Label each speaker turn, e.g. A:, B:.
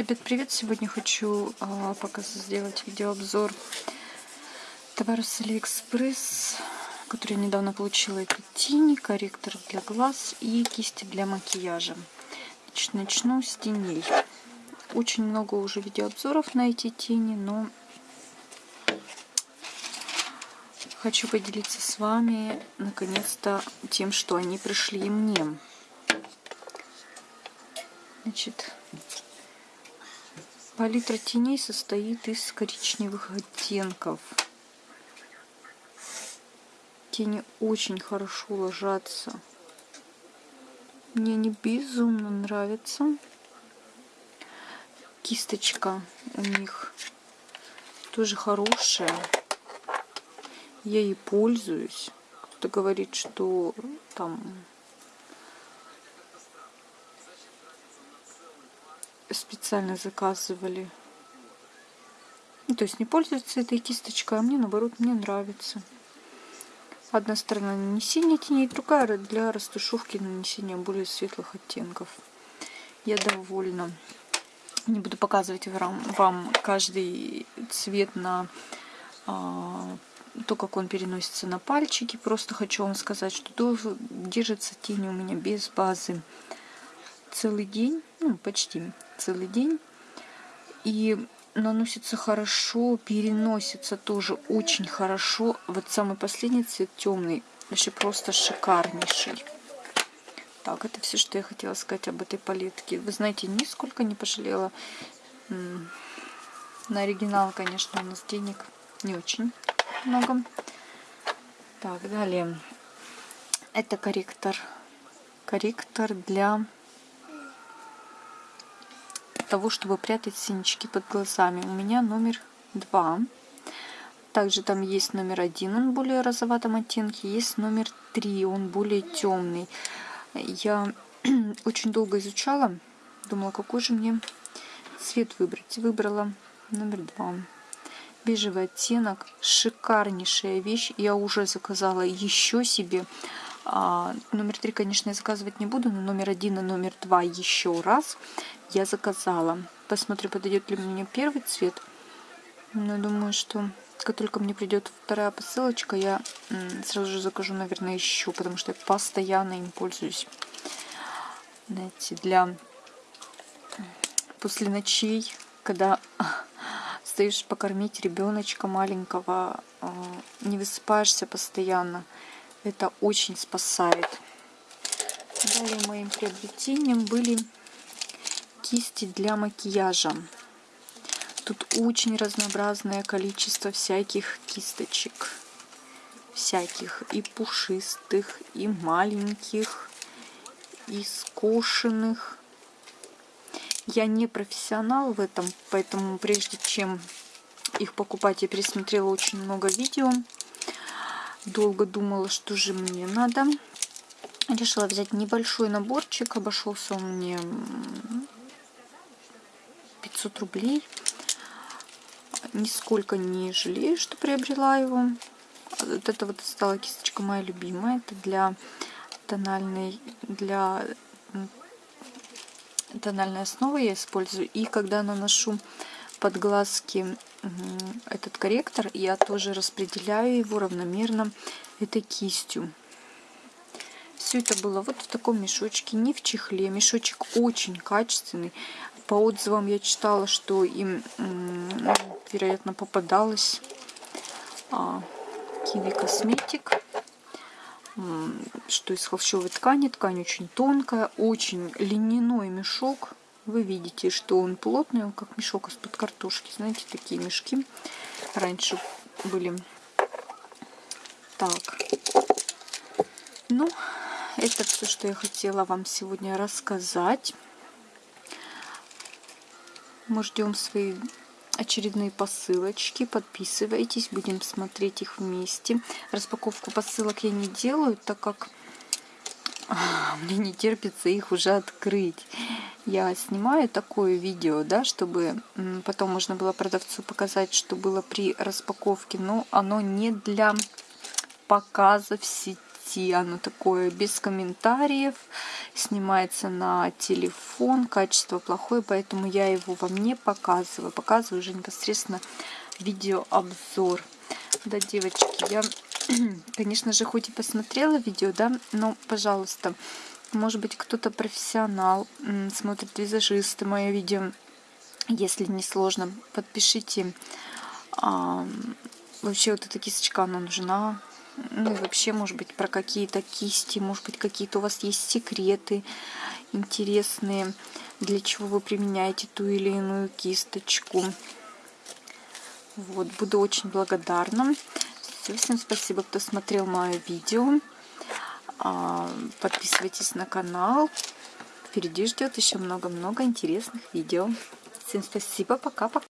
A: Ребят, привет! Сегодня хочу а, показать, сделать видеообзор товара с Алиэкспресс, который я недавно получила. Это тени, корректор для глаз и кисти для макияжа. Значит, начну с теней. Очень много уже видеообзоров на эти тени, но хочу поделиться с вами наконец-то тем, что они пришли мне. Значит, Палитра теней состоит из коричневых оттенков. Тени очень хорошо ложатся. Мне они безумно нравятся. Кисточка у них тоже хорошая. Я ей пользуюсь. Кто-то говорит, что там специально заказывали. Ну, то есть не пользуются этой кисточкой, а мне наоборот, мне нравится. Одна сторона нанесения теней, другая для растушевки нанесения более светлых оттенков. Я довольна. Не буду показывать вам, вам каждый цвет на а, то, как он переносится на пальчики. Просто хочу вам сказать, что держится тень у меня без базы целый день, ну почти целый день. И наносится хорошо, переносится тоже очень хорошо. Вот самый последний цвет темный, вообще просто шикарнейший. Так, это все, что я хотела сказать об этой палетке. Вы знаете, нисколько не пожалела. На оригинал, конечно, у нас денег не очень много. Так, далее. Это корректор. Корректор для того, чтобы прятать синячки под глазами. У меня номер два. Также там есть номер один, он более розоватом оттенке. Есть номер три, он более темный. Я очень долго изучала, думала, какой же мне цвет выбрать. Выбрала номер два. Бежевый оттенок, шикарнейшая вещь. Я уже заказала еще себе. А, номер три, конечно, я заказывать не буду, но номер один и номер два еще раз я заказала. Посмотрю, подойдет ли мне первый цвет. Но думаю, что как только мне придет вторая посылочка, я сразу же закажу, наверное, еще, потому что я постоянно им пользуюсь. Знаете, для после ночей, когда стоишь покормить ребеночка маленького, а, не высыпаешься постоянно, это очень спасает. Далее моим приобретением были кисти для макияжа. Тут очень разнообразное количество всяких кисточек. Всяких и пушистых, и маленьких, и скошенных. Я не профессионал в этом, поэтому прежде чем их покупать, я пересмотрела очень много видео. Долго думала, что же мне надо. Решила взять небольшой наборчик. Обошелся он мне 500 рублей. Нисколько не жалею, что приобрела его. Вот это вот стала кисточка моя любимая. Это для тональной, для тональной основы я использую. И когда наношу под глазки этот корректор, я тоже распределяю его равномерно этой кистью. Все это было вот в таком мешочке, не в чехле. Мешочек очень качественный. По отзывам я читала, что им, вероятно, попадалось а, Киви Косметик, что из холщовой ткани. Ткань очень тонкая, очень льняной мешок. Вы видите, что он плотный, он как мешок из-под картошки. Знаете, такие мешки раньше были. Так. Ну, это все, что я хотела вам сегодня рассказать. Мы ждем свои очередные посылочки. Подписывайтесь, будем смотреть их вместе. Распаковку посылок я не делаю, так как а, мне не терпится их уже открыть. Я снимаю такое видео, да, чтобы потом можно было продавцу показать, что было при распаковке. Но оно не для показа в сети. Оно такое без комментариев, снимается на телефон, качество плохое, поэтому я его вам не показываю. Показываю уже непосредственно видеообзор. Да, девочки, я, конечно же, хоть и посмотрела видео, да, но, пожалуйста, может быть, кто-то профессионал, смотрит визажисты мое видео. Если не сложно, подпишите. А, вообще вот эта кисточка, она нужна. Ну и вообще, может быть, про какие-то кисти, может быть, какие-то у вас есть секреты интересные, для чего вы применяете ту или иную кисточку. Вот, буду очень благодарна. Все, всем спасибо, кто смотрел мое видео. А, подписывайтесь на канал. Впереди ждет еще много-много интересных видео. Всем спасибо, пока-пока.